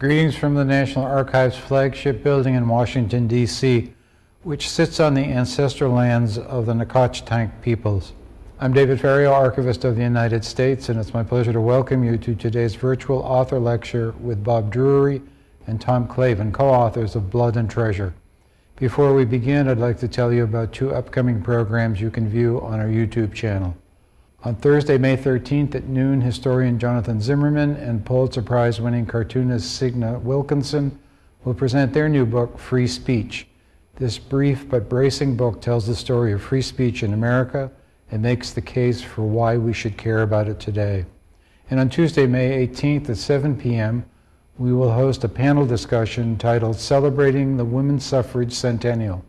Greetings from the National Archives flagship building in Washington, D.C., which sits on the ancestral lands of the Nacotchtank peoples. I'm David Ferriero, Archivist of the United States, and it's my pleasure to welcome you to today's virtual author lecture with Bob Drury and Tom Clavin, co-authors of Blood and Treasure. Before we begin, I'd like to tell you about two upcoming programs you can view on our YouTube channel. On Thursday, May 13th at noon, historian Jonathan Zimmerman and Pulitzer Prize winning cartoonist Signe Wilkinson will present their new book, Free Speech. This brief but bracing book tells the story of free speech in America and makes the case for why we should care about it today. And on Tuesday, May 18th at 7 p.m., we will host a panel discussion titled Celebrating the Women's Suffrage Centennial.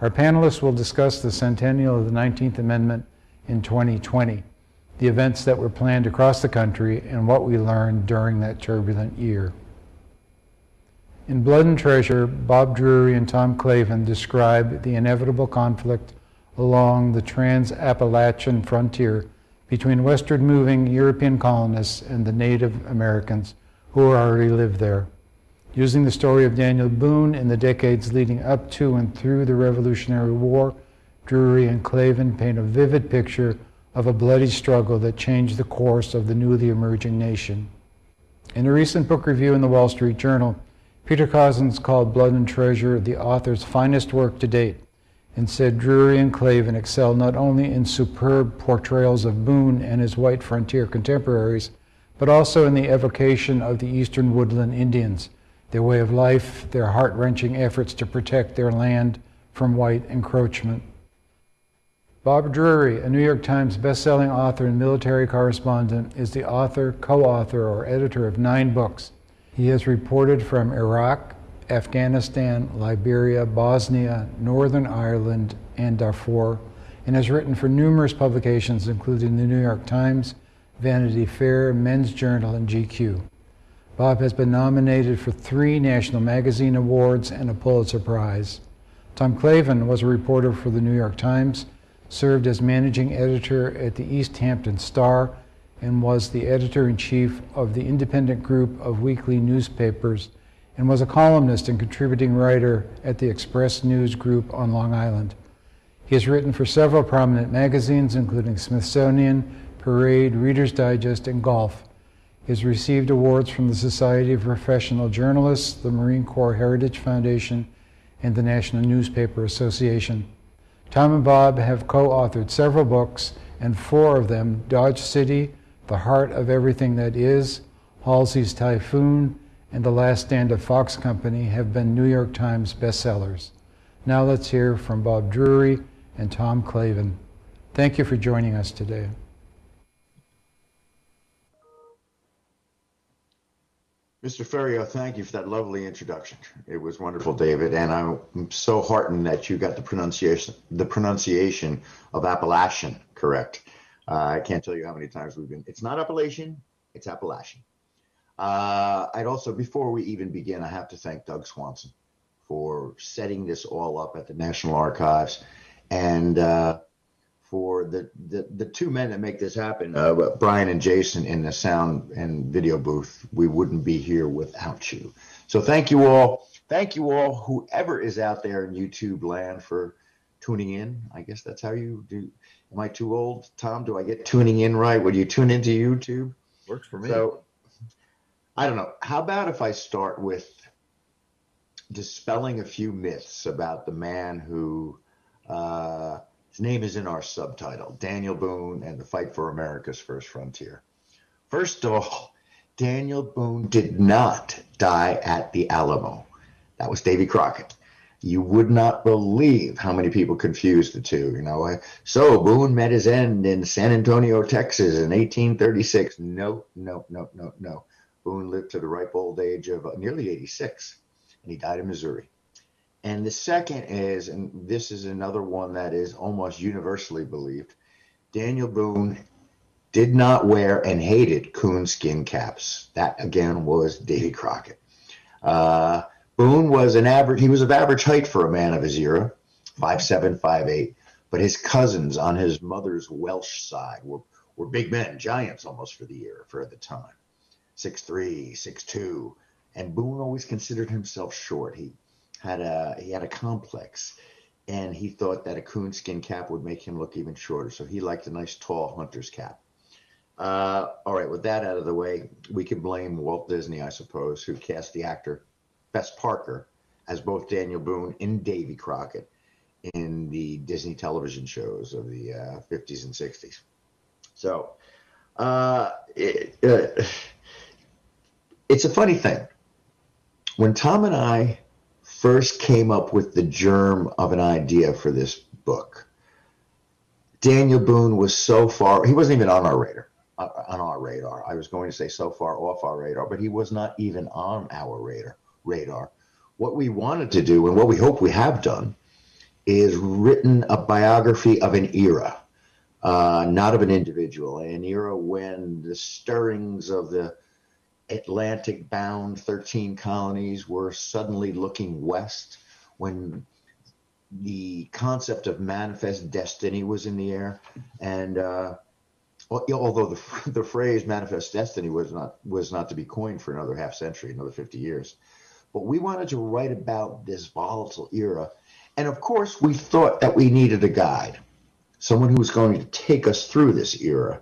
Our panelists will discuss the centennial of the 19th Amendment in 2020 the events that were planned across the country, and what we learned during that turbulent year. In Blood and Treasure, Bob Drury and Tom Clavin describe the inevitable conflict along the trans-Appalachian frontier between westward moving European colonists and the Native Americans who already lived there. Using the story of Daniel Boone in the decades leading up to and through the Revolutionary War, Drury and Clavin paint a vivid picture of a bloody struggle that changed the course of the newly emerging nation. In a recent book review in the Wall Street Journal, Peter Cozzens called Blood and Treasure the author's finest work to date and said Drury and Clavin excel not only in superb portrayals of Boone and his white frontier contemporaries, but also in the evocation of the eastern woodland Indians, their way of life, their heart-wrenching efforts to protect their land from white encroachment. Bob Drury, a New York Times bestselling author and military correspondent, is the author, co-author, or editor of nine books. He has reported from Iraq, Afghanistan, Liberia, Bosnia, Northern Ireland, and Darfur, and has written for numerous publications including the New York Times, Vanity Fair, Men's Journal, and GQ. Bob has been nominated for three National Magazine Awards and a Pulitzer Prize. Tom Clavin was a reporter for the New York Times served as managing editor at the East Hampton Star, and was the editor-in-chief of the independent group of weekly newspapers, and was a columnist and contributing writer at the Express News Group on Long Island. He has written for several prominent magazines, including Smithsonian, Parade, Reader's Digest, and Golf. He has received awards from the Society of Professional Journalists, the Marine Corps Heritage Foundation, and the National Newspaper Association. Tom and Bob have co-authored several books, and four of them, Dodge City, The Heart of Everything That Is, Halsey's Typhoon, and The Last Stand of Fox Company have been New York Times bestsellers. Now let's hear from Bob Drury and Tom Clavin. Thank you for joining us today. Mr. Ferriero, thank you for that lovely introduction. It was wonderful, David, and I'm so heartened that you got the pronunciation the pronunciation of Appalachian correct. Uh, I can't tell you how many times we've been. It's not Appalachian, it's Appalachian. Uh, I'd also, before we even begin, I have to thank Doug Swanson for setting this all up at the National Archives and uh, for the, the, the two men that make this happen, uh, Brian and Jason in the sound and video booth. We wouldn't be here without you. So thank you all. Thank you all, whoever is out there in YouTube land for tuning in. I guess that's how you do. Am I too old, Tom? Do I get tuning in right? Would you tune into YouTube? Works for me. So I don't know. How about if I start with dispelling a few myths about the man who uh, his name is in our subtitle, Daniel Boone and the Fight for America's First Frontier. First of all, Daniel Boone did not die at the Alamo. That was Davy Crockett. You would not believe how many people confuse the two. You know, so Boone met his end in San Antonio, Texas in 1836. No, no, no, no, no. Boone lived to the ripe old age of nearly 86, and he died in Missouri. And the second is, and this is another one that is almost universally believed, Daniel Boone did not wear and hated coonskin caps. That again was Davy Crockett. Uh, Boone was an average, he was of average height for a man of his era, five seven, five eight. but his cousins on his mother's Welsh side were, were big men, giants almost for the era, for the time. Six three, six two, and Boone always considered himself short. He had a he had a complex, and he thought that a coonskin cap would make him look even shorter. So he liked a nice tall hunter's cap. Uh, all right, with that out of the way, we can blame Walt Disney, I suppose, who cast the actor Fess Parker as both Daniel Boone and Davy Crockett in the Disney television shows of the uh, 50s and 60s. So uh, it, uh, it's a funny thing. When Tom and I first came up with the germ of an idea for this book, Daniel Boone was so far, he wasn't even on our radar. Uh, on our radar. I was going to say so far off our radar, but he was not even on our radar. Radar. What we wanted to do, and what we hope we have done, is written a biography of an era, uh, not of an individual, an era when the stirrings of the Atlantic bound 13 colonies were suddenly looking west, when the concept of manifest destiny was in the air. And uh, although the, the phrase manifest destiny was not, was not to be coined for another half century, another 50 years. But we wanted to write about this volatile era and of course, we thought that we needed a guide, someone who was going to take us through this era.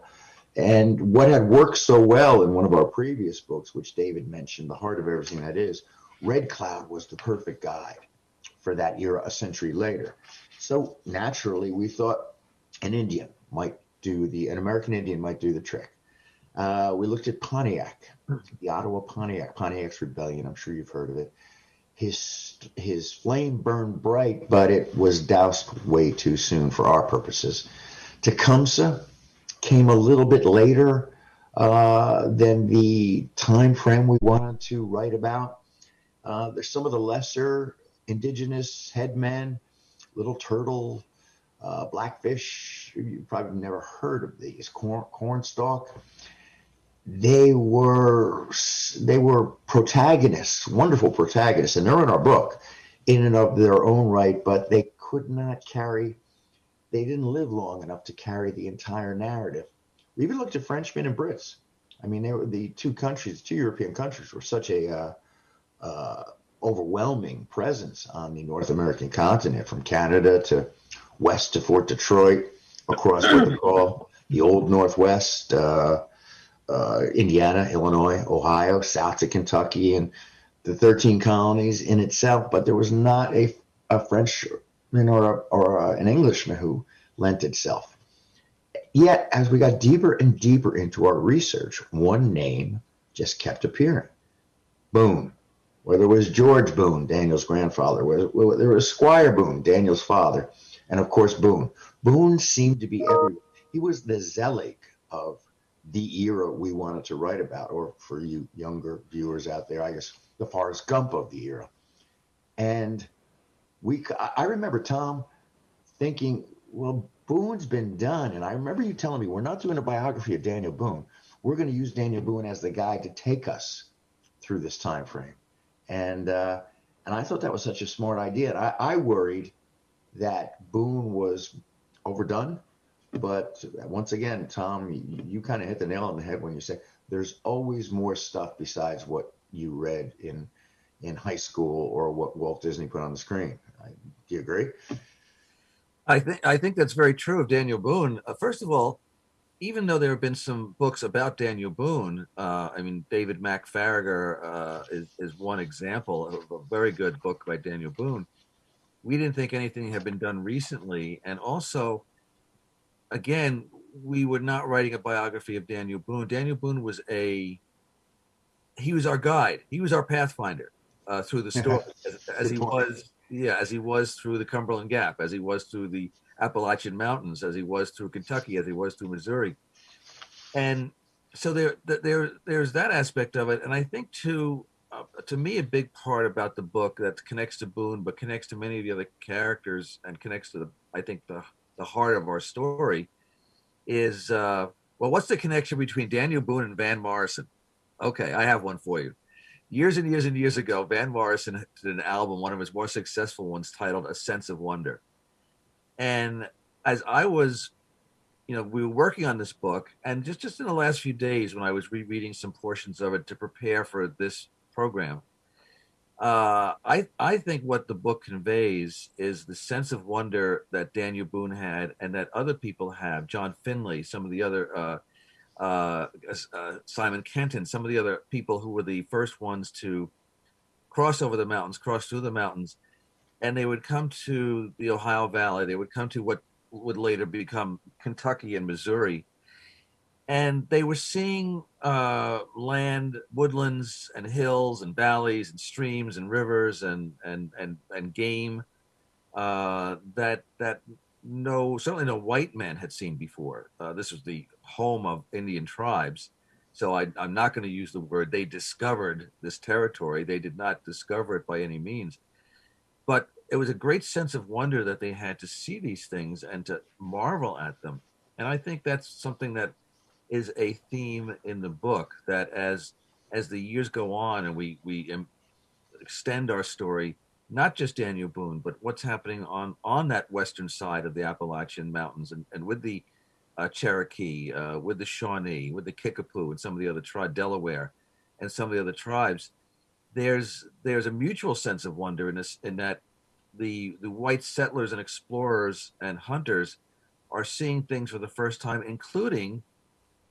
And what had worked so well in one of our previous books, which David mentioned, The Heart of Everything That Is, Red Cloud was the perfect guide for that era a century later. So naturally, we thought an Indian might do the, an American Indian might do the trick. Uh, we looked at Pontiac, the Ottawa Pontiac, Pontiac's Rebellion. I'm sure you've heard of it his his flame burned bright, but it was doused way too soon for our purposes. Tecumseh came a little bit later uh, than the time frame we wanted to write about. Uh, there's some of the lesser indigenous headmen, Little Turtle, uh, Blackfish. You probably never heard of these. Corn, Cornstalk they were they were protagonists, wonderful protagonists, and they're in our book in and of their own right, but they could not carry they didn't live long enough to carry the entire narrative. We even looked at Frenchmen and Brits. I mean, they were the two countries, two European countries, were such a uh, uh, overwhelming presence on the North American continent, from Canada to west to Fort Detroit, across what they call the Old Northwest. Uh, uh, Indiana, Illinois, Ohio, south to Kentucky, and the 13 colonies in itself. But there was not a, a Or, or an Englishman who lent itself. Yet, as we got deeper and deeper into our research, one name just kept appearing Boone. Whether it was George Boone, Daniel's grandfather, whether there was Squire Boone, Daniel's father, and of course Boone. Boone seemed to be everywhere. He was the Zelig of the era we wanted to write about, or for you younger viewers out there, I guess the Forrest Gump of the era. And we, I remember Tom thinking, well, Boone's been done, and I remember you telling me we're not doing a biography of Daniel Boone. We're going to use Daniel Boone as the guide to take us through this time frame. And uh, and I thought that was such a smart idea. I, I worried that Boone was overdone but once again, Tom, you, you kind of hit the nail on the head when you say there's always more stuff besides what you read in in high school or what Walt Disney put on the screen. I, do you agree? I think I think that's very true of Daniel Boone. Uh, first of all, even though there have been some books about Daniel Boone, uh, I mean David Mack Faragher uh, is, is one example of a very good book by Daniel Boone. We didn't think anything had been done recently, and also again, we were not writing a biography of Daniel Boone. Daniel Boone was a he was our guide. He was our pathfinder uh, through the story, as, as he was, yeah, as he was through the Cumberland Gap, as he was through the Appalachian Mountains, as he was through Kentucky, as he was through Missouri, and so there, there, there's that aspect of it. And I think too, uh, to me, a big part about the book that connects to Boone, but connects to many of the other characters, and connects to the, I think the the heart of our story is uh, well, what's the connection between Daniel Boone and Van Morrison? Okay, I have one for you. Years and years and years ago, Van Morrison did an album, one of his more successful ones, titled "A Sense of Wonder." And as I was, you know, we were working on this book, and just just in the last few days, when I was rereading some portions of it to prepare for this program. Uh, I I think what the book conveys is the sense of wonder that Daniel Boone had, and that other people have. John Finley, some of the other uh, uh, uh, Simon Kenton, some of the other people who were the first ones to cross over the mountains, cross through the mountains, and they would come to the Ohio Valley. They would come to what would later become Kentucky and Missouri, and they were seeing uh, land, woodlands, and hills, and valleys, and streams, and rivers, and and and and game uh, that that no certainly no white man had seen before. Uh, this was the home of Indian tribes, so I, I'm not going to use the word they discovered this territory. They did not discover it by any means, but it was a great sense of wonder that they had to see these things and to marvel at them. And I think that's something that is a theme in the book that as as the years go on and we we extend our story not just daniel boone but what's happening on on that western side of the appalachian mountains and, and with the uh, cherokee uh, with the shawnee with the kickapoo and some of the other tribe delaware and some of the other tribes there's there's a mutual sense of wonder in this in that the the white settlers and explorers and hunters are seeing things for the first time including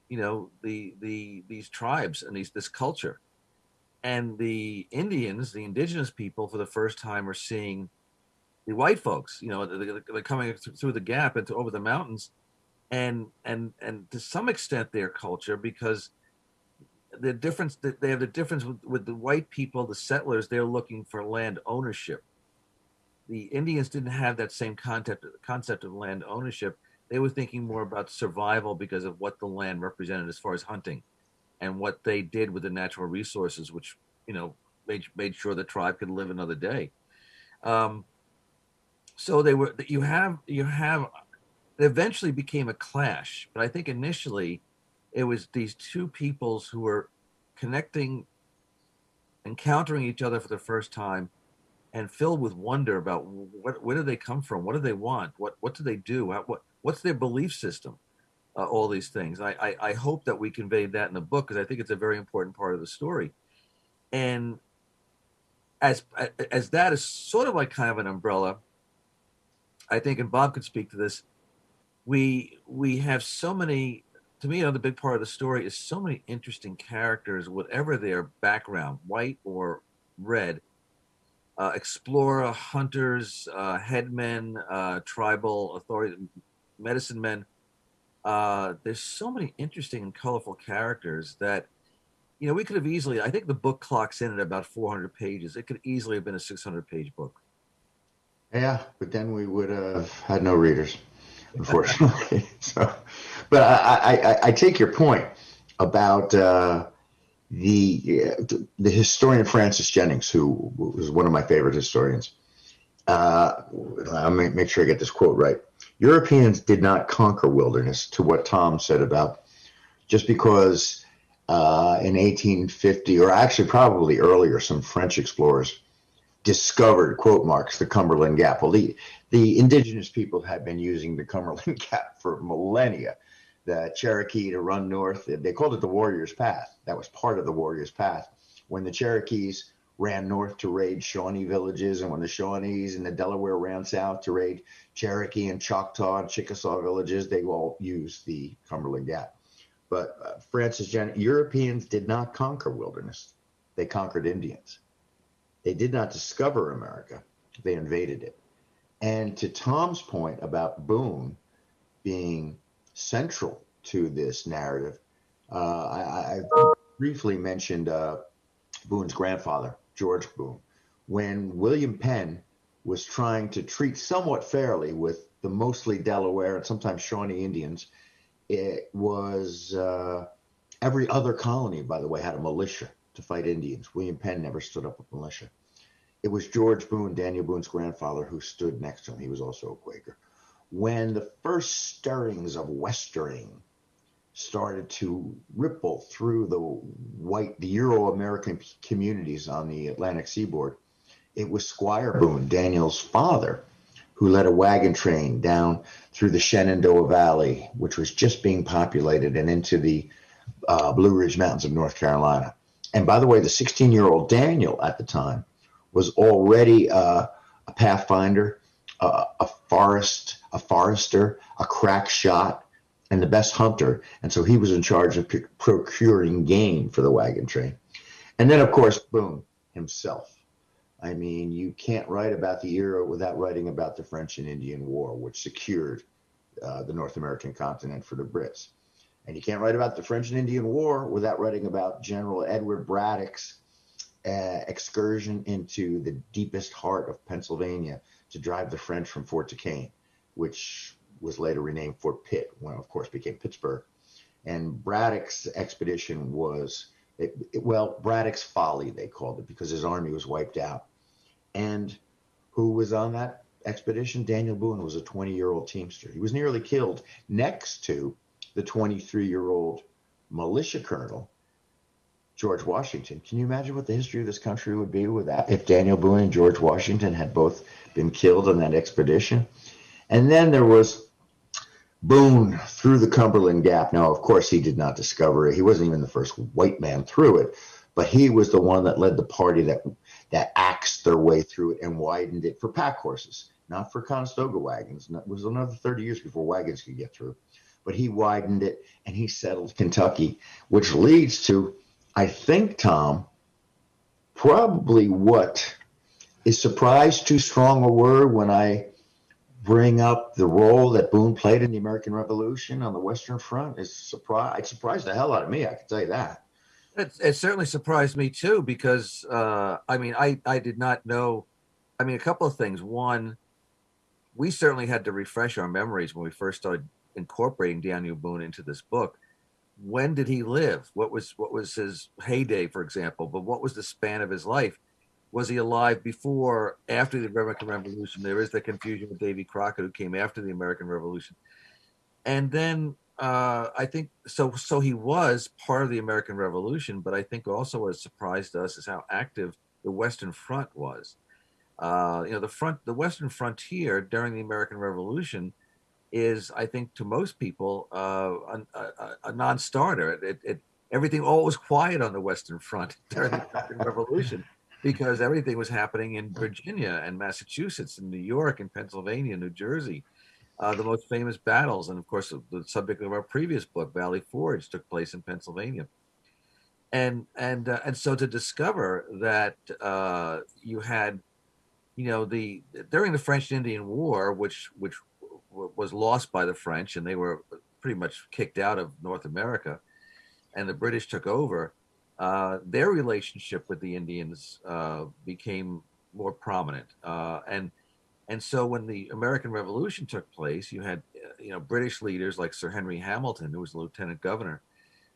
you know the the these tribes and these this culture. And the indians the indigenous people for the first time are seeing the white folks you know they're, they're coming through the gap into over the mountains and and and to some extent their culture because the difference that they have the difference with, with the white people the settlers they're looking for land ownership the indians didn't have that same concept concept of land ownership they were thinking more about survival because of what the land represented as far as hunting and what they did with the natural resources, which, you know, made, made sure the tribe could live another day. Um, so they were, you have, you have, it eventually became a clash, but I think initially it was these two peoples who were connecting, encountering each other for the first time and filled with wonder about what, where do they come from? What do they want? What, what do they do? What, what's their belief system uh, all these things I, I, I hope that we conveyed that in the book because i think it's a very important part of the story and as as that is sort of like kind of an umbrella i think and bob could speak to this we we have so many to me another big part of the story is so many interesting characters whatever their background white or red uh, explorer hunters uh, headmen uh, tribal authority medicine men. Uh, there's so many interesting and colorful characters that, you know, we could have easily. I think the book clocks in at about 400 pages. It could easily have been a 600 page book. Yeah, but then we would have had no readers, unfortunately. so, but I, I, I, take your point about uh, the the historian Francis Jennings, who was one of my favorite historians. Uh, I'll make, make sure I get this quote right. Europeans did not conquer wilderness, to what Tom said about just because uh, in 1850, or actually probably earlier, some French explorers discovered, quote marks, the Cumberland Gap. Well, the, the indigenous people had been using the Cumberland Gap for millennia. The Cherokee to run north, they called it the Warrior's Path. That was part of the Warrior's Path. When the Cherokees ran north to raid Shawnee villages, and when the Shawnees and the Delaware ran south to raid Cherokee and Choctaw and Chickasaw villages, they all used the Cumberland Gap. But uh, Francis Europeans did not conquer wilderness; they conquered Indians. They did not discover America; they invaded it. And to Tom's point about Boone being central to this narrative, uh, I, I, briefly mentioned uh, Boone's grandfather, George Boone, when William Penn was trying to treat somewhat fairly with the mostly Delaware and sometimes Shawnee Indians. It was uh, every other colony, by the way, had a militia to fight Indians. William Penn never stood up with militia. It was George Boone, Daniel Boone's grandfather, who stood next to him. He was also a Quaker. When the first stirrings of Westering started to ripple through the white, the Euro American communities on the Atlantic seaboard. It was Squire Boone, Daniel's father, who led a wagon train down through the Shenandoah Valley, which was just being populated, and into the uh, Blue Ridge Mountains of North Carolina. And by the way, the 16 year old Daniel at the time was already uh, a pathfinder, a forest, a forester, a crack shot, and the best hunter. And so he was in charge of procuring game for the wagon train. And then, of course, Boone himself. I mean, you can't write about the era without writing about the French and Indian War, which secured uh, the North American continent for the Brits. And you can't write about the French and Indian War without writing about General Edward Braddock's uh, excursion into the deepest heart of Pennsylvania to drive the French from Fort Duquesne, which was later renamed Fort Pitt, when of course became Pittsburgh. And Braddock's expedition was, it, it, well, Braddock's Folly, they called it, because his army was wiped out. And who was on that expedition? Daniel Boone was a 20 year old Teamster. He was nearly killed next to the 23 year old militia colonel, George Washington. Can you imagine what the history of this country would be without if Daniel Boone and George Washington had both been killed on that expedition? And then there was Boone through the Cumberland Gap. Now, of course, he did not discover it. He wasn't even the first white man through it, but he was the one that led the party that that axed their way through it and widened it for pack horses, not for Conestoga wagons. It was another 30 years before wagons could get through but he widened it and he settled Kentucky, which leads to, I think, Tom, probably what is surprise too strong a word when I bring up the role that Boone played in the American Revolution on the Western Front is surprise. It surprised the hell out of me. I can tell you that. It, it certainly surprised me too because uh, I mean I I did not know. I mean a couple of things. One, we certainly had to refresh our memories when we first started incorporating Daniel Boone into this book. When did he live? What was what was his heyday, for example? But what was the span of his life? Was he alive before, after the American Revolution? There is the confusion with Davy Crockett, who came after the American Revolution, and then uh, I think so. So he was part of the American Revolution, but I think also what surprised us is how active the Western Front was. Uh, you know, the front, the Western frontier during the American Revolution is, I think, to most people, uh, a, a, a, non-starter. It, it, everything all was quiet on the Western Front during the American Revolution because everything was happening in Virginia and Massachusetts and New York and Pennsylvania, New Jersey. Uh, the most famous battles, and of course, the subject of our previous book, Valley Forge, took place in Pennsylvania. And and uh, and so to discover that uh, you had, you know, the during the French Indian War, which which was lost by the French, and they were pretty much kicked out of North America, and the British took over. Uh, their relationship with the Indians uh, became more prominent, uh, and and so when the American Revolution took place, you had you know British leaders like Sir Henry Hamilton, who was the lieutenant governor,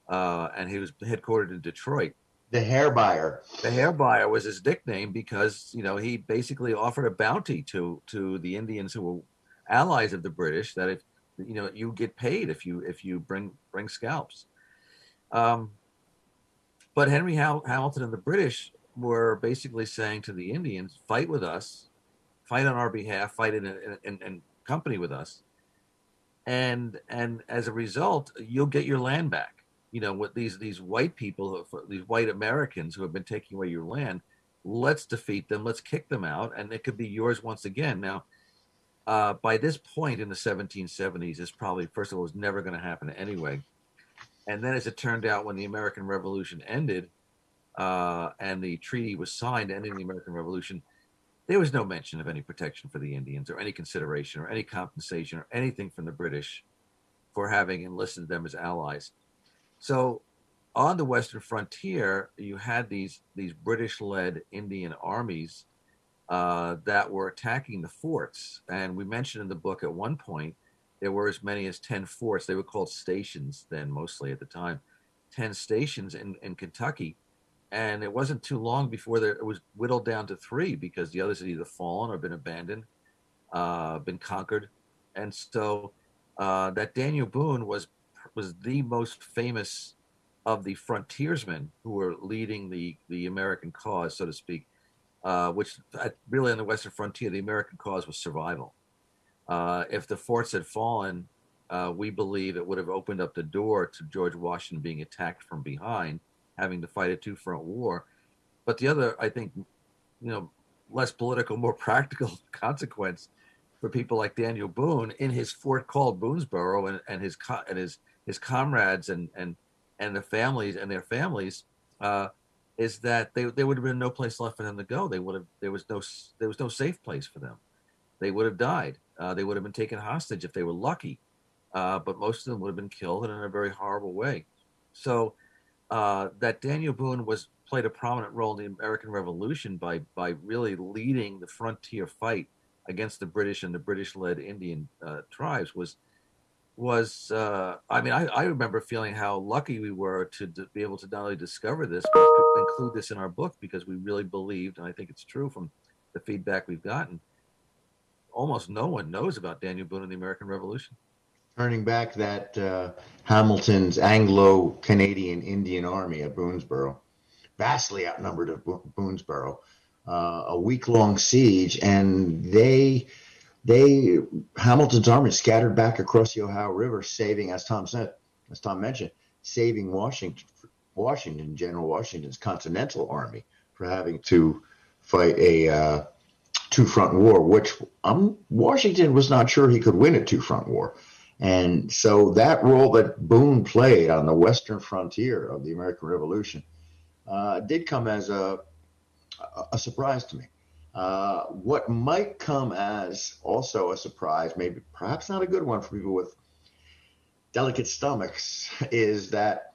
uh, and he was headquartered in Detroit. The hair buyer. The hair buyer was his nickname because you know he basically offered a bounty to to the Indians who were allies of the British that if you know you get paid if you if you bring bring scalps. Um, but Henry Hamilton and the British were basically saying to the Indians, "Fight with us, fight on our behalf, fight in, in, in, in company with us, and and as a result, you'll get your land back." You know, with these these white people, these white Americans who have been taking away your land, let's defeat them, let's kick them out, and it could be yours once again. Now, uh, by this point in the 1770s, this probably, first of all, was never going to happen anyway. And then, as it turned out, when the American Revolution ended uh, and the treaty was signed ending the American Revolution, there was no mention of any protection for the Indians or any consideration or any compensation or anything from the British for having enlisted them as allies. So, on the Western frontier, you had these these British-led Indian armies uh, that were attacking the forts. And we mentioned in the book at one point there were as many as 10 forts. They were called stations then, mostly at the time, 10 stations in, in Kentucky. And it wasn't too long before there, it was whittled down to three because the others had either fallen or been abandoned, uh, been conquered. And so uh, that Daniel Boone was was the most famous of the frontiersmen who were leading the the American cause, so to speak, uh, which uh, really on the Western frontier, the American cause was survival. Uh, if the forts had fallen, uh, we believe it would have opened up the door to George Washington being attacked from behind having to fight a two front war. But the other, I think, you know, less political, more practical consequence for people like Daniel Boone in his fort called Boonesboro and, and his and his his comrades and and and the families and their families uh, is that they there would have been no place left for them to go. They would have there was no there was no safe place for them. They would have died. Uh, they would have been taken hostage if they were lucky, uh, but most of them would have been killed and in a very horrible way. So uh, that Daniel Boone was played a prominent role in the American Revolution by by really leading the frontier fight against the British and the British-led Indian uh, tribes was was uh, I mean I, I remember feeling how lucky we were to, be able to not only discover this but include this in our book because we really believed and I think it's true from the feedback we've gotten almost no one knows about Daniel Boone and the American Revolution. Turning back that uh, Hamilton's Anglo-Canadian Indian Army at Boonesboro, vastly outnumbered of Bo- Boonesboro, uh, a week-long siege, and they they Hamilton's army scattered back across the Ohio River, saving, as Tom said, as Tom mentioned, saving Washington, Washington, General Washington's Continental Army for having to fight a uh, two-front war, which um, Washington was not sure he could win a two-front war. And so that role that Boone played on the western frontier of the American Revolution uh, did come as a, a surprise to me. Uh, what might come as also a surprise, maybe perhaps not a good one for people with delicate stomachs, is that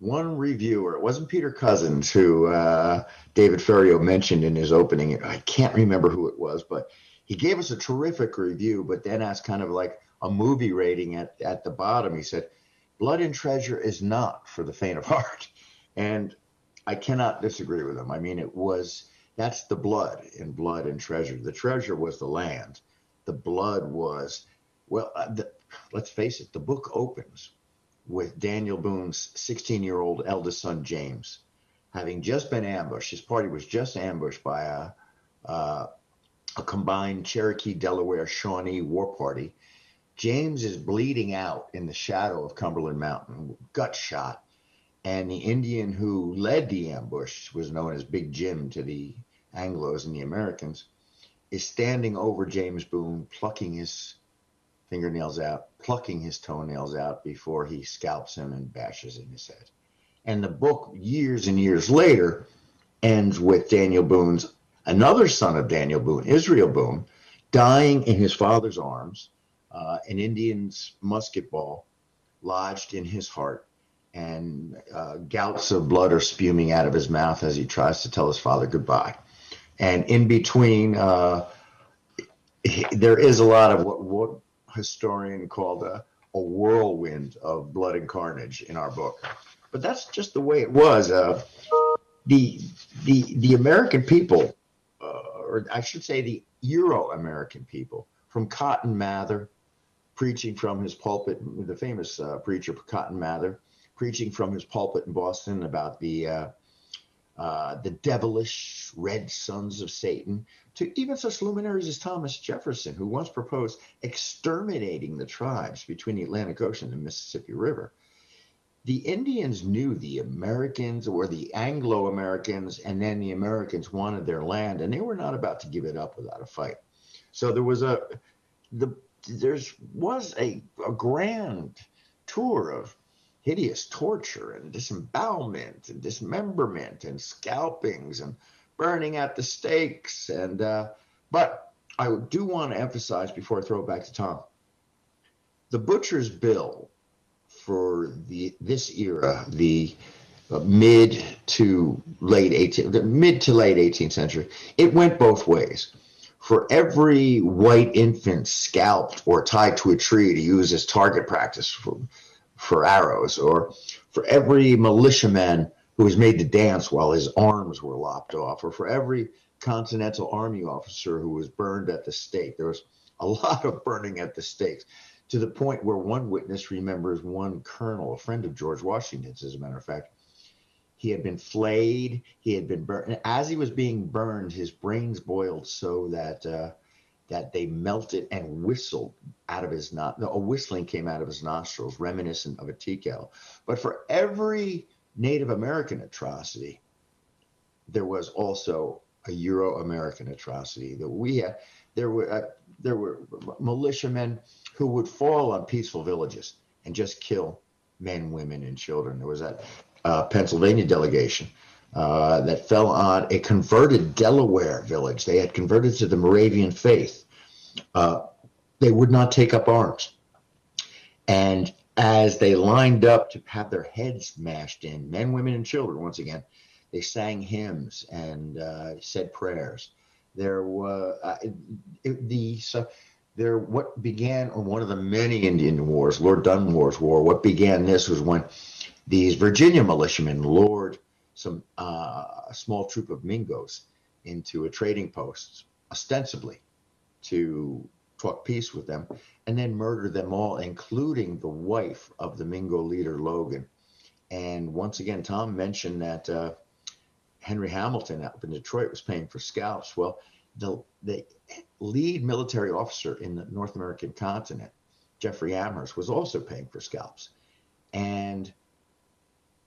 one reviewer, it wasn't Peter Cozzens who uh, David Ferriero mentioned in his opening. I can't remember who it was, but he gave us a terrific review, but then asked kind of like a movie rating at, at the bottom. He said, Blood and Treasure is not for the faint of heart. And I cannot disagree with him. I mean, it was that's the blood in blood and treasure. The treasure was the land. The blood was, well, uh, the, let's face it, the book opens with Daniel Boone's 16 year old eldest son, James, having just been ambushed. His party was just ambushed by a, uh, a combined Cherokee, Delaware, Shawnee war party. James is bleeding out in the shadow of Cumberland Mountain, gut shot. And the Indian who led the ambush was known as Big Jim to the Anglos and the Americans, is standing over James Boone, plucking his fingernails out, plucking his toenails out before he scalps him and bashes in his head. And the book, years and years later, ends with Daniel Boone's another son of Daniel Boone, Israel Boone, dying in his father's arms, uh, an Indian's musket ball lodged in his heart, and uh, gouts of blood are spewing out of his mouth as he tries to tell his father goodbye and in between, uh, there is a lot of what what historian called a, a whirlwind of blood and carnage in our book. But that's just the way it was. Uh, the the the American people, uh, or I should say, the Euro-American people, from Cotton Mather, preaching from his pulpit, the famous uh, preacher Cotton Mather, preaching from his pulpit in Boston about the uh, the devilish red sons of Satan, to even such luminaries as Thomas Jefferson, who once proposed exterminating the tribes between the Atlantic Ocean and the Mississippi River. The Indians knew the Americans or the Anglo Americans, and then the Americans wanted their land, and they were not about to give it up without a fight. So there was a the there's was a, a grand tour of hideous torture and disembowelment and dismemberment and scalpings and burning at the stakes. And uh, but I do want to emphasize before I throw it back to Tom, the butcher's bill for the this era, the uh, mid to late 18 the mid to late 18th century, it went both ways. For every white infant scalped or tied to a tree to use as target practice for for arrows, or for every militiaman who was made to dance while his arms were lopped off, or for every Continental Army officer who was burned at the stake. There was a lot of burning at the stakes to the point where one witness remembers one colonel, a friend of George Washington's, as a matter of fact. He had been flayed, he had been burned. And as he was being burned, his brains boiled so that uh, that they melted and whistled out of his not a whistling came out of his nostrils, reminiscent of a tea kettle. But for every Native American atrocity, there was also a Euro American atrocity that we had. There were uh, there were militiamen who would fall on peaceful villages and just kill men, women, and children. There was that uh, Pennsylvania delegation uh, that fell on a converted Delaware village. They had converted to the Moravian faith. Uh, they would not take up arms. And as they lined up to have their heads mashed in, men, women, and children, once again, they sang hymns and uh, said prayers. There were uh, the so there what began on one of the many Indian wars, Lord Dunmore's War. What began this was when these Virginia militiamen lured some uh, a small troop of Mingos into a trading post, ostensibly to talk peace with them, and then murder them all, including the wife of the Mingo leader Logan. And once again, Tom mentioned that uh, Henry Hamilton up in Detroit was paying for scalps. Well, the, the lead military officer in the North American continent, Jeffrey Amherst, was also paying for scalps. And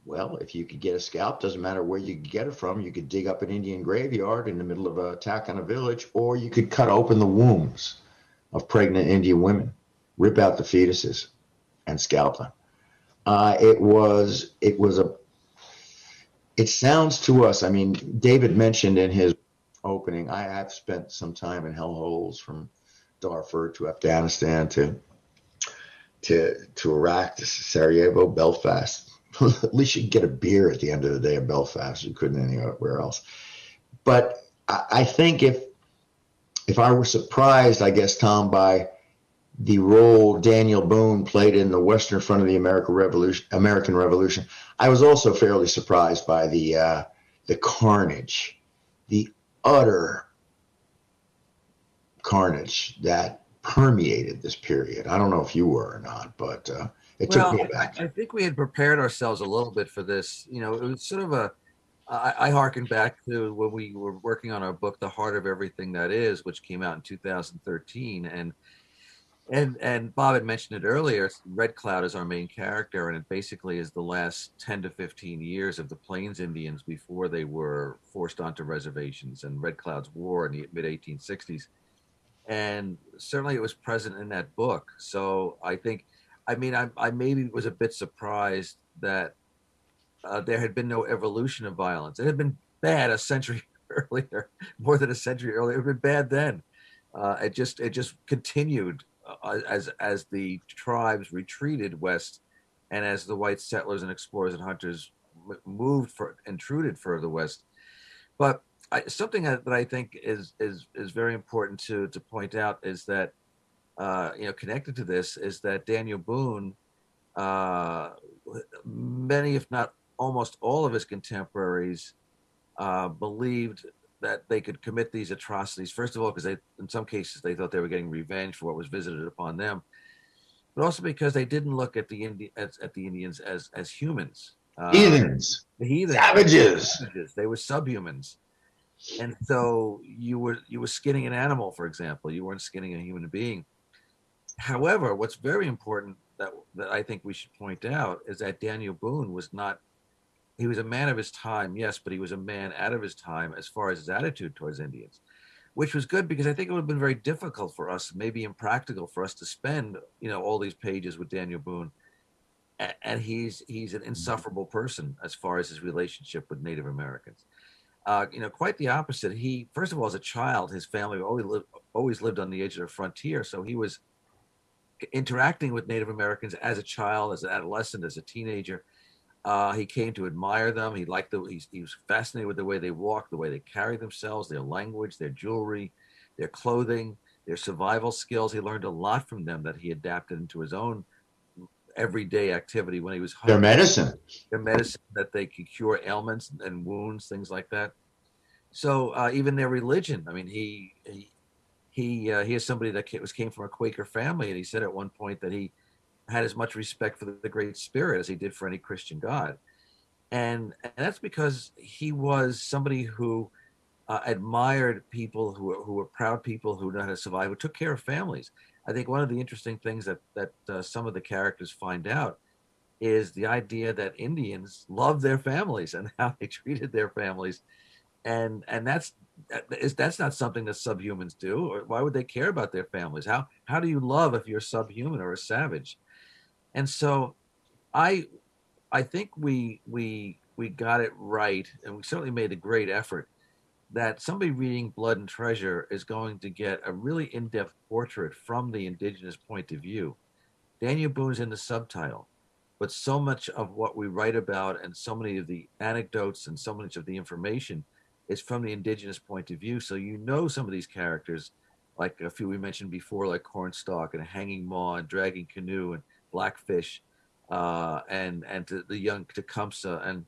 well, if you could get a scalp, doesn't matter where you get it from. You could dig up an Indian graveyard in the middle of an attack on a village, or you could cut open the wombs of pregnant Indian women, rip out the fetuses, and scalp them. Uh, it was it was a. It sounds to us. I mean, David mentioned in his opening. I have spent some time in hellholes from Darfur to Afghanistan to to to Iraq to Sarajevo, Belfast. at least you could get a beer at the end of the day in Belfast. You couldn't anywhere else. But I, I think if if I were surprised, I guess Tom by the role Daniel Boone played in the Western Front of the American Revolution, American Revolution, I was also fairly surprised by the uh, the carnage, the utter carnage that permeated this period. I don't know if you were or not, but uh, it well, took me back. I, I, think we had prepared ourselves a little bit for this. You know, it was sort of a. I, I harken back to when we were working on our book, "The Heart of Everything That Is," which came out in 2013, and and and Bob had mentioned it earlier. Red Cloud is our main character, and it basically is the last 10 to 15 years of the Plains Indians before they were forced onto reservations and Red Cloud's war in the mid 1860s. And certainly, it was present in that book. So I think I mean, I, I maybe was a bit surprised that uh, there had been no evolution of violence. It had been bad a century earlier, more than a century earlier. It had been bad then. Uh, it just it just continued uh, as as the tribes retreated west, and as the white settlers and explorers and hunters moved for intruded further west. But I, something that, I think is is is very important to to point out is that uh, you know, connected to this is that Daniel Boone, uh, many, if not almost all of his contemporaries, uh, believed that they could commit these atrocities. First of all, because they, in some cases, they thought they were getting revenge for what was visited upon them, but also because they didn't look at the Indi- at, at the Indians as as humans. Uh, heathens, the heathens, savages. savages. They were subhumans, and so you were you were skinning an animal, for example. You weren't skinning a human being However, what's very important that that I think we should point out is that Daniel Boone was not he was a man of his time, yes, but he was a man out of his time as far as his attitude towards Indians, which was good because I think it would have been very difficult for us, maybe impractical for us to spend, you know, all these pages with Daniel Boone. And he's he's an insufferable person as far as his relationship with Native Americans. Uh, you know, quite the opposite. He, first of all, as a child, his family always lived always lived on the edge of the frontier, so he was interacting with Native Americans as a child, as an adolescent, as a teenager. Uh, he came to admire them. He liked the. He, he was fascinated with the way they walk, the way they carry themselves, their language, their jewelry, their clothing, their survival skills. He learned a lot from them that he adapted into his own everyday activity when he was home. Their medicine. Their medicine that they could cure ailments and wounds, things like that. So uh, even their religion. I mean, he, he he uh, he is somebody that was came from a Quaker family, and he said at one point that he had as much respect for the, Great Spirit as he did for any Christian God, and, and that's because he was somebody who uh, admired people who were, who were proud people who knew how to survive, who took care of families. I think one of the interesting things that that uh, some of the characters find out is the idea that Indians love their families and how they treated their families, and and that's that is that's not something that subhumans do. Or why would they care about their families? How how do you love if you're subhuman or a savage? And so, I I think we we we got it right, and we certainly made a great effort that somebody reading Blood and Treasure is going to get a really in-depth portrait from the indigenous point of view. Daniel Boone's in the subtitle, but so much of what we write about and so many of the anecdotes and so much of the information is from the indigenous point of view. So you know some of these characters, like a few we mentioned before, like Cornstalk and Hanging Maw and Dragging Canoe and Blackfish, uh, and and the young Tecumseh and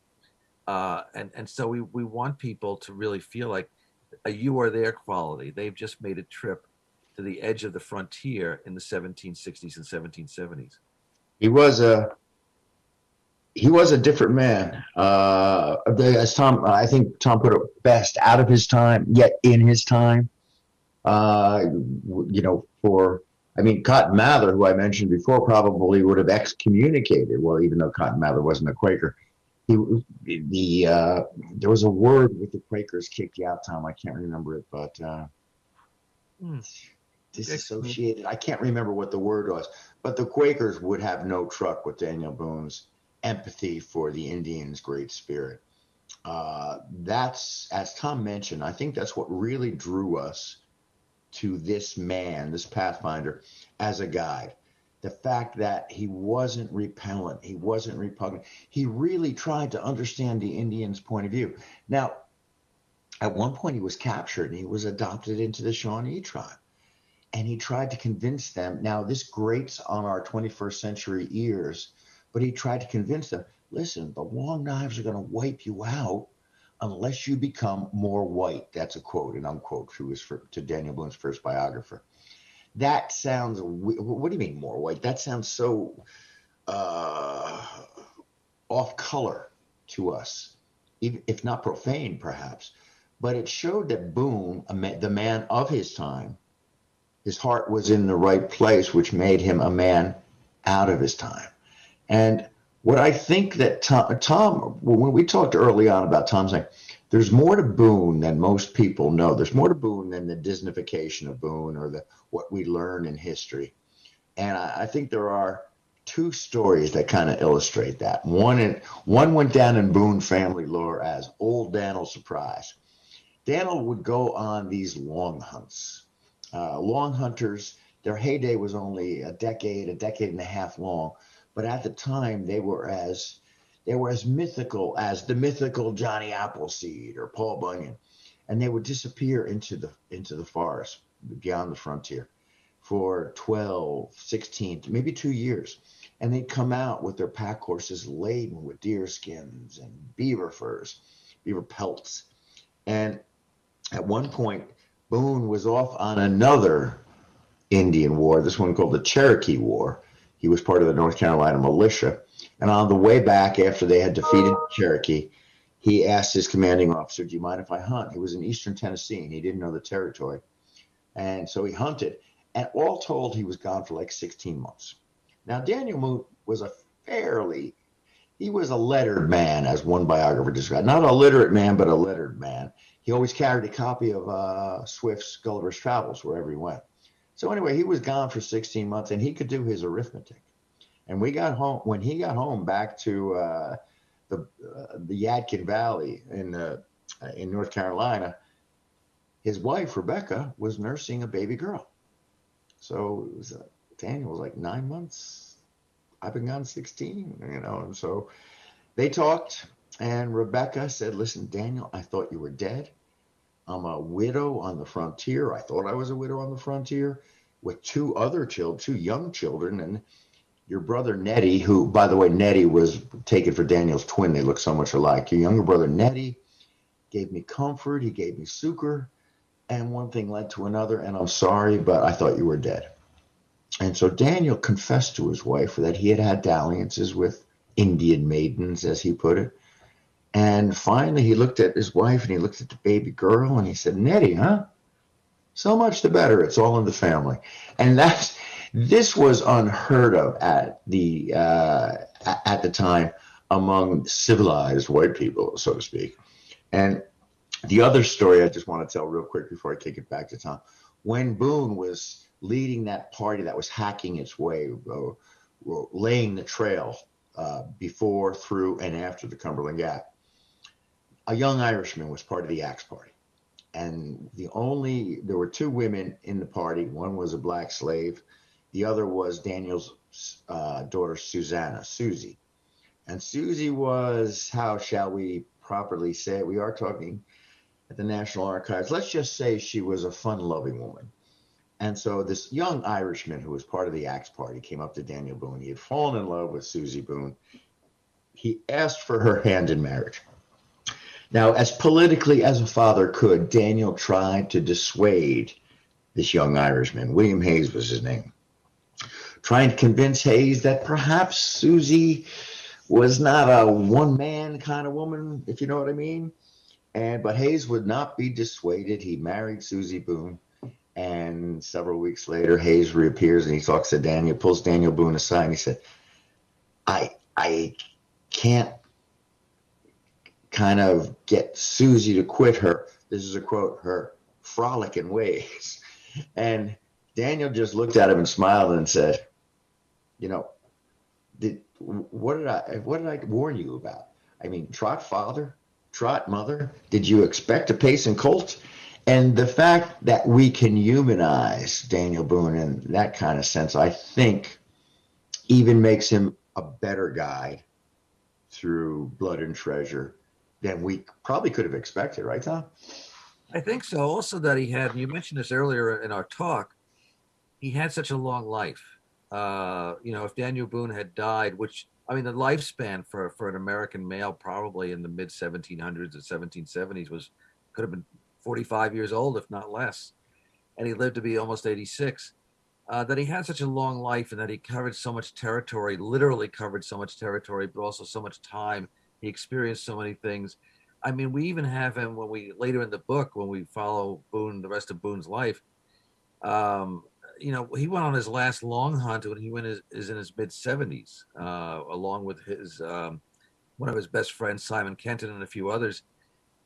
uh, and and so we we want people to really feel like a you are there quality. They've just made a trip to the edge of the frontier in the 1760s and 1770s. He was a he was a different man. Uh, as Tom, I think Tom put it best, out of his time, yet in his time. Uh, you know, for I mean, Cotton Mather, who I mentioned before, probably would have excommunicated. Well, even though Cotton Mather wasn't a Quaker, he the uh, there was a word with the Quakers kicked you out, Tom. I can't remember it, but uh, hmm. disassociated. I can't remember what the word was, but the Quakers would have no truck with Daniel Boone's empathy for the Indians' great spirit. Uh, that's as Tom mentioned. I think that's what really drew us to this man, this Pathfinder, as a guide the fact that he wasn't repellent, he wasn't repugnant. He really tried to understand the Indians' point of view. Now, at one point, he was captured and he was adopted into the Shawnee tribe. And he tried to convince them. Now, this grates on our 21st century ears, but he tried to convince them listen, the long knives are going to wipe you out unless you become more white. That's a quote and unquote to, his, to Daniel Boone's first biographer. That sounds what do you mean more white? That sounds so uh, off color to us if not profane perhaps. But it showed that boone the man of his time his heart was in the right place which made him a man out of his time and what i think that tom, tom when we talked early on about tom saying there's more to Boone than most people know. There's more to Boone than the Disneyfication of Boone or the what we learn in history. And I, I think there are two stories that kind of illustrate that. One in, one went down in Boone family lore as Old Dan'l Surprise. Dan'l would go on these long hunts. Uh, long hunters, their heyday was only a decade, a decade and a half long, but at the time they were as they were as mythical as the mythical Johnny Appleseed or Paul Bunyan, and they would disappear into the into the forest beyond the frontier for 12, 16, maybe two years. And they'd come out with their pack horses laden with deer skins and beaver furs, beaver pelts. And at one point, Boone was off on another Indian war, this one called the Cherokee War. He was part of the North Carolina militia. And on the way back, after they had defeated Cherokee, he asked his commanding officer, Do you mind if I hunt? He was in eastern Tennessee and he didn't know the territory. And so he hunted. And all told, he was gone for like 16 months. Now, Daniel Boone was a fairly, he was a lettered man, as one biographer described. Not a literate man, but a lettered man. He always carried a copy of uh, Swift's Gulliver's Travels wherever he went. So anyway, he was gone for 16 months and he could do his arithmetic. And we got home when he got home back to uh, the uh, the Yadkin Valley in uh, in North Carolina. His wife Rebecca was nursing a baby girl, so was, uh, Daniel was like nine months. I've been gone sixteen, you know, and so they talked. And Rebecca said, "Listen, Daniel, I thought you were dead. I'm a widow on the frontier. I thought I was a widow on the frontier." with two other children, two young children, and your brother Neddy, who, by the way, Neddy was taken for Daniel's twin. They look so much alike. Your younger brother Neddy gave me comfort. He gave me succor. And one thing led to another. And I'm sorry, but I thought you were dead. And so Daniel confessed to his wife that he had had dalliances with Indian maidens, as he put it. And finally, he looked at his wife and he looked at the baby girl and he said, Neddy, huh? So much the better. It's all in the family. And that's This was unheard of at the uh, at the time among civilized white people, so to speak. And the other story I just want to tell real quick before I kick it back to Tom, when Boone was leading that party that was hacking its way, uh, laying the trail uh, before, through, and after the Cumberland Gap, a young Irishman was part of the Axe Party. And the only, there were two women in the party. One was a black slave, the other was Daniel's uh, daughter, Susanna, Susie. And Susie was, how shall we properly say it? We are talking at the National Archives. Let's just say she was a fun loving woman. And so this young Irishman who was part of the Axe Party came up to Daniel Boone. He had fallen in love with Susie Boone. He asked for her hand in marriage. Now, as politically as a father could, Daniel tried to dissuade this young Irishman. William Hayes was his name. Trying to convince Hayes that perhaps Susie was not a one man kind of woman, if you know what I mean. And but Hayes would not be dissuaded. He married Susie Boone. And several weeks later, Hayes reappears and he talks to Daniel, pulls Daniel Boone aside, and he said, I I can't kind of get Susie to quit her. This is a quote, her frolicking ways. And Daniel just looked at him and smiled and said, You know, did what did I what did I warn you about? I mean, trot father, trot mother. Did you expect a pace and colt? And the fact that we can humanize Daniel Boone in that kind of sense, I think, even makes him a better guy through Blood and Treasure than we probably could have expected, right, Tom? I think so. Also, that he had, you mentioned this earlier in our talk, he had such a long life. Uh, you know, if Daniel Boone had died, which I mean, the lifespan for for an American male probably in the mid 1700s or 1770s was could have been 45 years old, if not less, and he lived to be almost 86. Uh, that he had such a long life and that he covered so much territory, literally covered so much territory, but also so much time. He experienced so many things. I mean, we even have him when we later in the book when we follow Boone, the rest of Boone's life. Um, you know, he went on his last long hunt when he went is, is in his mid 70s, uh, along with his um, one of his best friends, Simon Kenton, and a few others.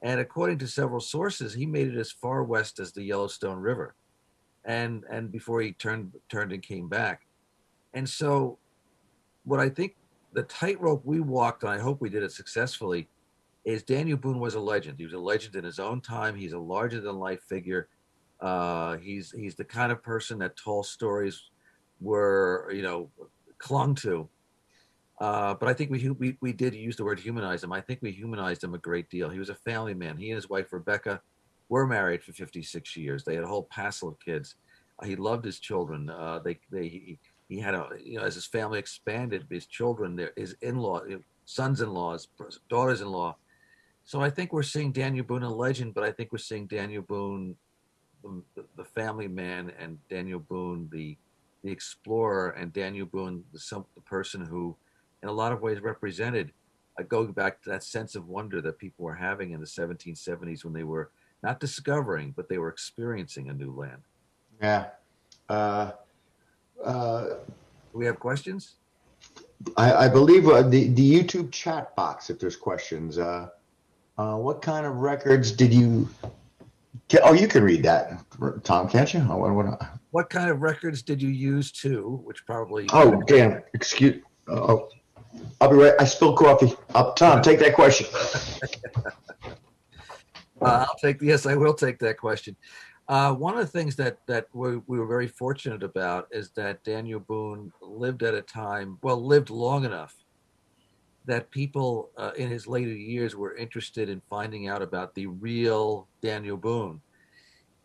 And according to several sources, he made it as far west as the Yellowstone River, and and before he turned turned and came back. And so, what I think the tightrope we walked, and I hope we did it successfully, is Daniel Boone was a legend. He was a legend in his own time. He's a larger than life figure. Uh, he's he's the kind of person that tall stories were you know clung to uh, but I think we, we we did use the word humanize him. I think we humanized him a great deal. He was a family man. He and his wife Rebecca were married for 56 years. They had a whole passel of kids. He loved his children. Uh, they they he, he, had a you know as his family expanded, his children, their his in-law, sons-in-laws, daughters-in-law. So I think we're seeing Daniel Boone a legend, but I think we're seeing Daniel Boone, the, the family man, and Daniel Boone the the explorer, and Daniel Boone the, some, the person who in a lot of ways represented uh, going back to that sense of wonder that people were having in the 1770s when they were not discovering, but they were experiencing a new land. Yeah. Uh, uh, we have questions? I, I believe uh, the, the YouTube chat box, if there's questions. Uh, uh, what kind of records did you? Oh, you can read that, Tom, can't you? what, what, what kind of records did you use to? Which probably. Oh, damn. Excuse. Oh, I'll be right. I spilled coffee. Up, Tom, take that question. Uh, I'll take yes, I will take that question. Uh, one of the things that that we, we, were very fortunate about is that Daniel Boone lived at a time, well, lived long enough that people uh, in his later years were interested in finding out about the real Daniel Boone,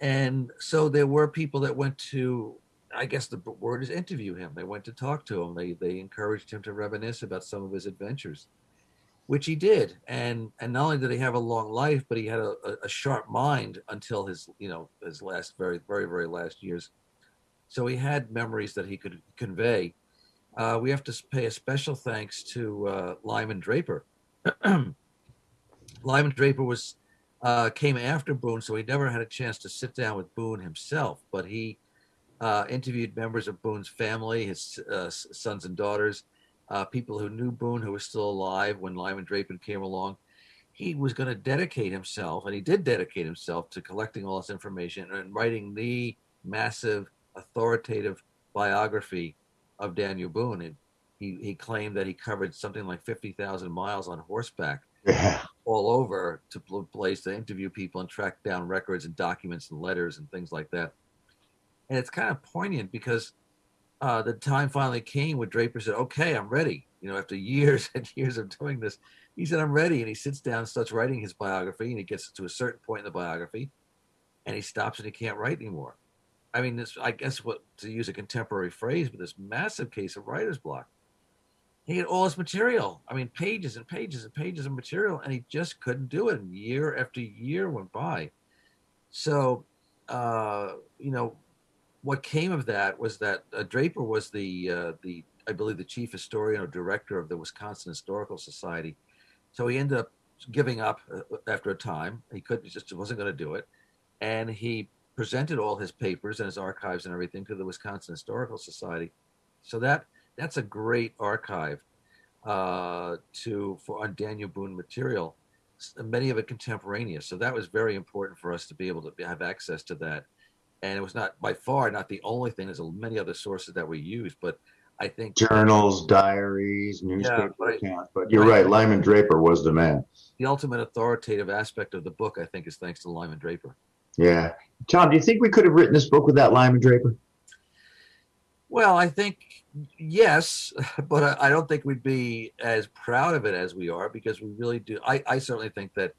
and so there were people that went to I guess the word is interview him. They went to talk to him. They they encouraged him to reminisce about some of his adventures, which he did. And and not only did he have a long life, but he had a, a sharp mind until his you know his last very very very last years. So he had memories that he could convey. Uh, we have to pay a special thanks to uh, Lyman Draper. Lyman Draper was uh, came after Boone, so he never had a chance to sit down with Boone himself, but he uh, interviewed members of Boone's family, his uh, sons and daughters, uh, people who knew Boone who were still alive when Lyman Draper came along. He was going to dedicate himself, and he did dedicate himself to collecting all this information and writing the massive, authoritative biography of Daniel Boone. And he, he claimed that he covered something like 50,000 miles on horseback Yeah. all over to pl- place to interview people and track down records and documents and letters and things like that. And it's kind of poignant because uh, the time finally came when Draper said, "Okay, I'm ready." You know, after years and years of doing this, he said, "I'm ready," and he sits down and starts writing his biography. And he gets to a certain point in the biography, and he stops and he can't write anymore. I mean, this I guess what to use a contemporary phrase, but this massive case of writer's block. He had all his material. I mean, pages and pages and pages of material, and he just couldn't do it. And year after year went by. So, uh, you know, what came of that was that uh, Draper was the uh, the I believe the chief historian or director of the Wisconsin Historical Society. So he ended up giving up uh, after a time. He couldn't just wasn't going to do it, and he presented all his papers and his archives and everything to the Wisconsin Historical Society. So that that's a great archive uh, to for on Daniel Boone material, many of it contemporaneous. So that was very important for us to be able to have access to that. And it was not by far not the only thing. There's many other sources that we use, but I think Journals, diaries, newspaper right. accounts. But you're Right. right. Lyman Draper was the man. the ultimate authoritative aspect of the book, I think, is thanks to Lyman Draper. Yeah. Tom, do you think we could have written this book without Lyman Draper? Well, I think yes, but I, I don't think we'd be as proud of it as we are because we really do. I, I certainly think that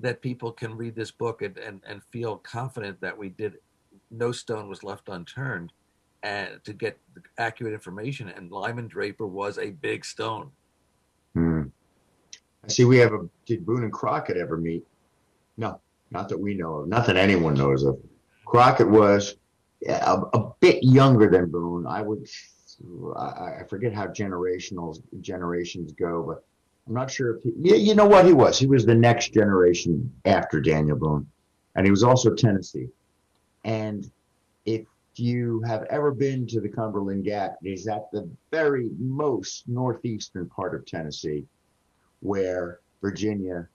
that people can read this book and, and, and feel confident that we did no stone was left unturned and to get accurate information. And Lyman Draper was a big stone. Hmm. I see we have a. Did Boone and Crockett ever meet? No, not that we know of. Not that anyone knows of. Crockett was a, a bit younger than Boone. I would. I, I forget how generational generations go, but I'm not sure if he. Yeah, you know what he was. He was the next generation after Daniel Boone, and he was also Tennessee. And if you have ever been to the Cumberland Gap, it is at the very most northeastern part of Tennessee where Virginia,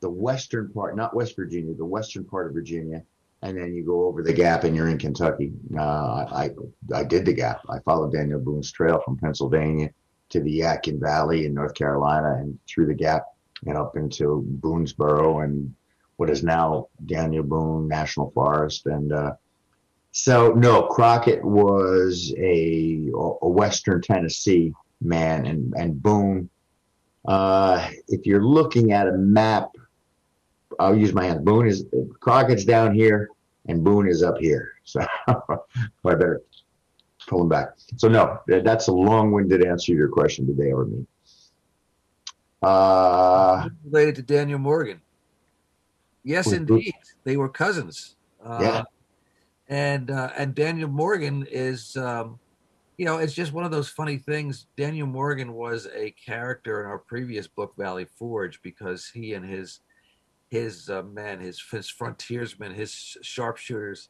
the western part, not West Virginia, the western part of Virginia, and then you go over the gap and you're in Kentucky. Uh, I I did the gap. I followed Daniel Boone's trail from Pennsylvania to the Yadkin Valley in North Carolina and through the gap and up into Boonesboro and what is now Daniel Boone National Forest. And uh, so, no, Crockett was a, a Western Tennessee man, and, and Boone uh, if you're looking at a map, I'll use my hands. Boone is Crockett's down here, and Boone is up here. So I better pull him back. So no, that's a long-winded answer to your question. Did they ever meet? Uh, related to Daniel Morgan. Yes, indeed, they were cousins. Uh, Yeah. and uh, and Daniel Morgan is, um, you know, it's just one of those funny things. Daniel Morgan was a character in our previous book, Valley Forge, because he and his his uh, men, his his frontiersmen, his sharpshooters,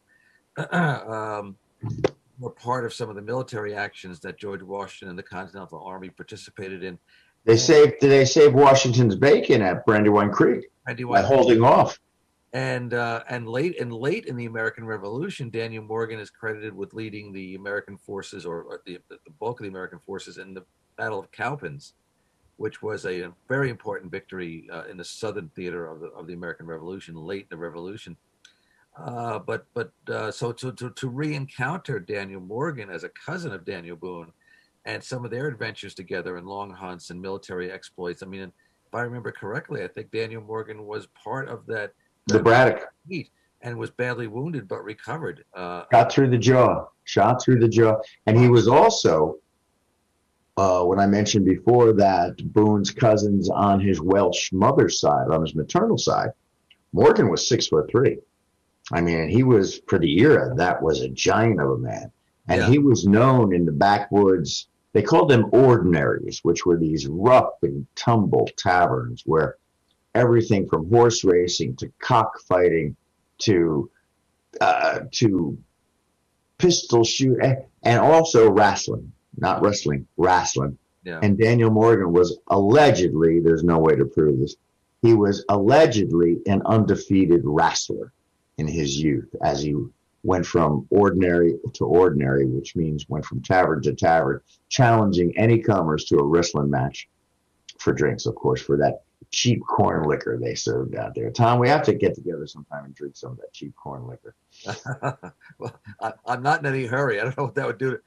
um, were part of some of the military actions that George Washington and the Continental Army participated in. They saved. Did they save Washington's bacon at Brandywine Creek And he by holding off? and uh, and late and late in the American Revolution, Daniel Morgan is credited with leading the American forces or, or the, the bulk of the American forces in the Battle of Cowpens, which was a, very important victory uh, in the southern theater of the of the American Revolution, late in the Revolution. Uh, but but uh, so to, to to re-encounter Daniel Morgan as a cousin of Daniel Boone, and some of their adventures together and long hunts and military exploits. I mean, if I remember correctly, I think Daniel Morgan was part of that The Braddock heat and was badly wounded but recovered. Uh, got through the jaw, shot through the jaw, and he was also. Uh, when I mentioned before that Boone's cousins on his Welsh mother's side, on his maternal side, Morgan was six foot three. I mean, he was for the era that was a giant of a man, and Yeah. he was known in the backwoods. They called them ordinaries, which were these rough and tumble taverns where everything from horse racing to cockfighting to uh, to pistol shoot, and also wrestling, not wrestling, wrestling. Yeah. And Daniel Morgan was allegedly, there's no way to prove this, he was allegedly an undefeated wrestler in his youth as he went from ordinary to ordinary, which means went from tavern to tavern, challenging any comers to a wrestling match for drinks, of course, for that cheap corn liquor they served out there. Tom, we have to get together sometime and drink some of that cheap corn liquor. well, I, am not in any hurry. I don't know what that would do.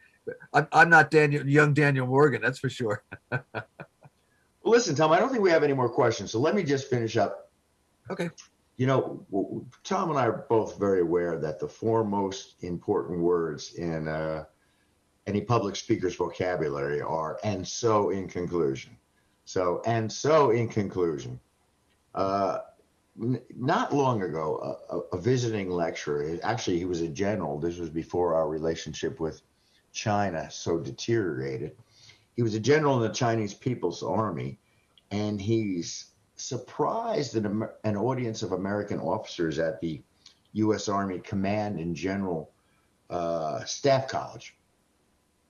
I'm, I'm not Daniel, young Daniel Morgan, that's for sure. Listen, Tom, I don't think we have any more questions. So let me just finish up. Okay. You know, Tom and I are both very aware that the four most important words in uh, any public speaker's vocabulary are and so in conclusion. So, and so in conclusion, uh, not long ago, a, a, visiting lecturer, actually, he was a general. This was before our relationship with China so deteriorated. He was a general in the Chinese People's Army, and he's surprised an, an audience of American officers at the U.S. Army Command and General uh, Staff College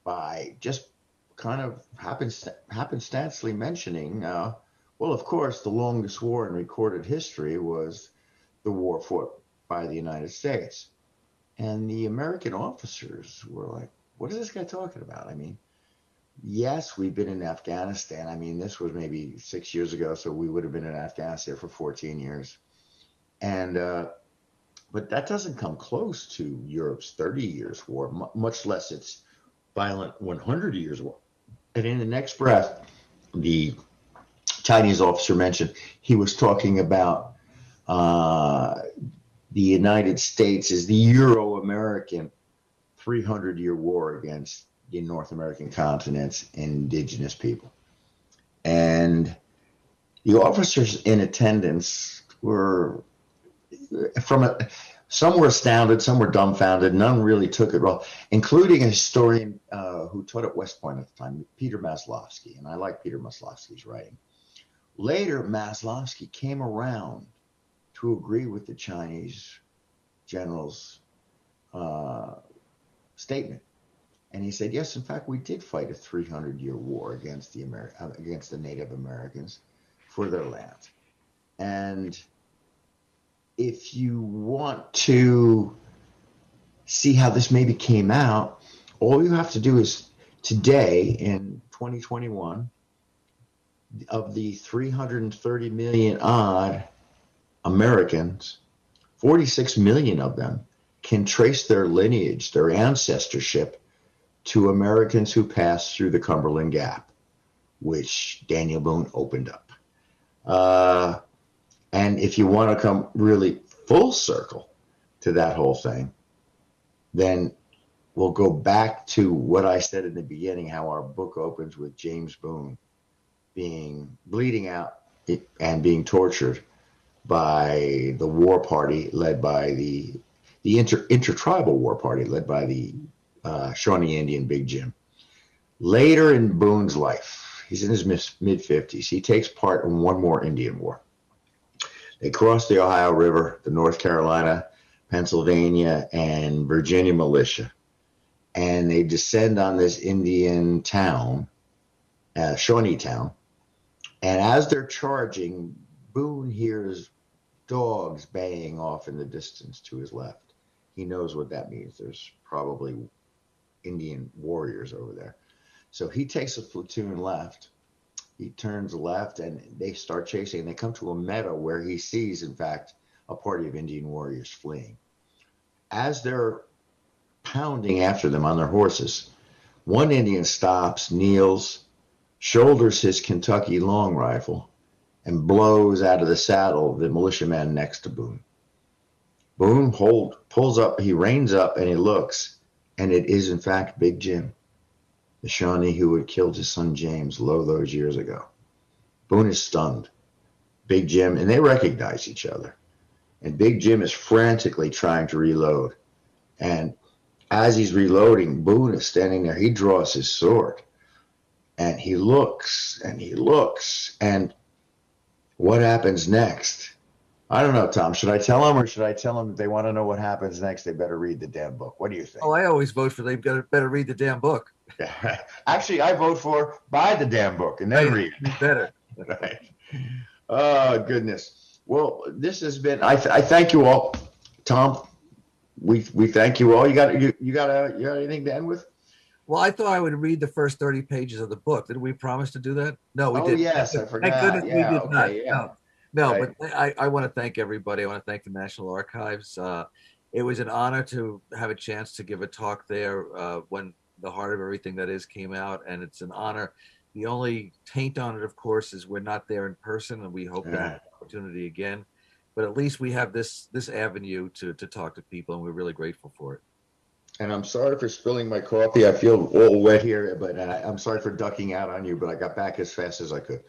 by just kind of happenst- happenstancely mentioning, uh, well, of course, the longest war in recorded history was the war fought by the United States. And the American officers were like, what is this guy talking about? I mean, yes, we've been in Afghanistan. I mean, this was maybe six years ago, so we would have been in Afghanistan for 14 years. And, uh, but that doesn't come close to Europe's 30 years war, m- much less its violent 100 years war. And in the next breath, the Chinese officer mentioned he was talking about uh, the United States is the Euro American 300 year war against the North American continent's indigenous people. And the officers in attendance were from a, some were astounded, some were dumbfounded, none really took it well, including a historian uh, who taught at West Point at the time, Peter Maslowski. And I like Peter Maslowski's writing. Later, Maslowski came around to agree with the Chinese general's uh, statement and he said, yes, in fact, we did fight a 300 year war against the, Amer- uh, against the Native Americans for their land. And if you want to see how this maybe came out, all you have to do is today in 2021, of the 330 million odd Americans, 46 million of them can trace their lineage, their ancestorship to Americans who passed through the Cumberland Gap, which Daniel Boone opened up. Uh, and if you want to come really full circle to that whole thing, then we'll go back to what I said in the beginning how our book opens with James Boone being bleeding out and being tortured by the war party led by the the inter, intertribal war party led by the uh, Shawnee Indian Big Jim. Later in Boone's life, he's in his mid 50s, he takes part in one more Indian war. They cross the Ohio River, the North Carolina, Pennsylvania, and Virginia militia, and they descend on this Indian town, uh, Shawnee town. And as they're charging, Boone hears dogs baying off in the distance to his left. He knows what that means. There's probably Indian warriors over there. So he takes a platoon left. He turns left and they start chasing. They come to a meadow where he sees, in fact, a party of Indian warriors fleeing. As they're pounding after them on their horses, one Indian stops, kneels, shoulders his Kentucky long rifle, and blows out of the saddle the militiaman next to Boone. Boone hold, pulls up, he reins up, and he looks and it is, in fact, Big Jim, the Shawnee who had killed his son James low those years ago. Boone is stunned. Big Jim, and they recognize each other. And Big Jim is frantically trying to reload. And as he's reloading, Boone is standing there. He draws his sword and he looks and he looks. And what happens next I don't know, Tom. Should I tell them or should I tell them if they want to know what happens next? They better read the damn book. What do you think? Oh, I always vote for they've got to better read the damn book. Actually, I vote for buy the damn book and then read. Read better. Right. Oh goodness. Well, this has been. I, th- I thank you all, Tom. We we thank you all. You got you you got a you got anything to end with? Well, I thought I would read the first 30 pages of the book. Did we promise to do that? No, we Oh, didn't. yes, I Thank forgot. goodness Yeah, we did okay, not. yeah. No, no Right. but I, I want to thank everybody. I want to thank the National Archives. Uh, it was an honor to have a chance to give a talk there uh, when The Heart of Everything That Is came out. And it's an honor. The only taint on it, of course, is we're not there in person, and we hope to have Yeah. an opportunity again. But at least we have this this avenue to to talk to people, and we're really grateful for it. And I'm sorry for spilling my coffee. I feel all wet here, but uh, I'm sorry for ducking out on you. But I got back as fast as I could.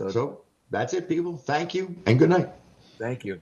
So, So that's it, people. Thank you and good night. thank you.